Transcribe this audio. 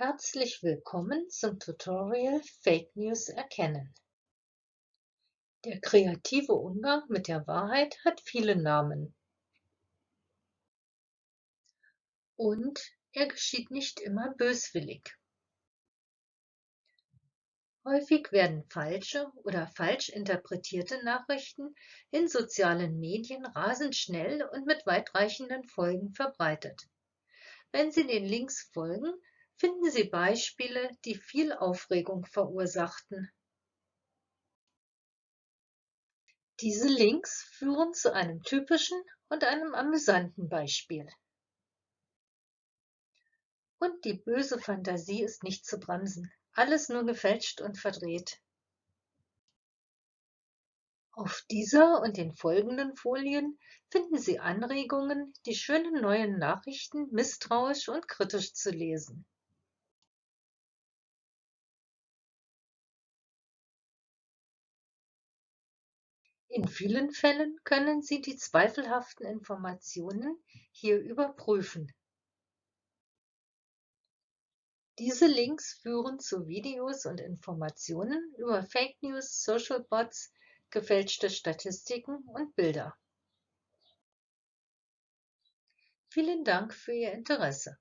Herzlich willkommen zum Tutorial Fake News erkennen. Der kreative Umgang mit der Wahrheit hat viele Namen. Und er geschieht nicht immer böswillig. Häufig werden falsche oder falsch interpretierte Nachrichten in sozialen Medien rasend schnell und mit weitreichenden Folgen verbreitet. Wenn Sie den Links folgen, finden Sie Beispiele, die viel Aufregung verursachten. Diese Links führen zu einem typischen und einem amüsanten Beispiel. Und die böse Fantasie ist nicht zu bremsen. Alles nur gefälscht und verdreht. Auf dieser und den folgenden Folien finden Sie Anregungen, die schönen neuen Nachrichten misstrauisch und kritisch zu lesen. In vielen Fällen können Sie die zweifelhaften Informationen hier überprüfen. Diese Links führen zu Videos und Informationen über Fake News, Social Bots, gefälschte Statistiken und Bilder. Vielen Dank für Ihr Interesse.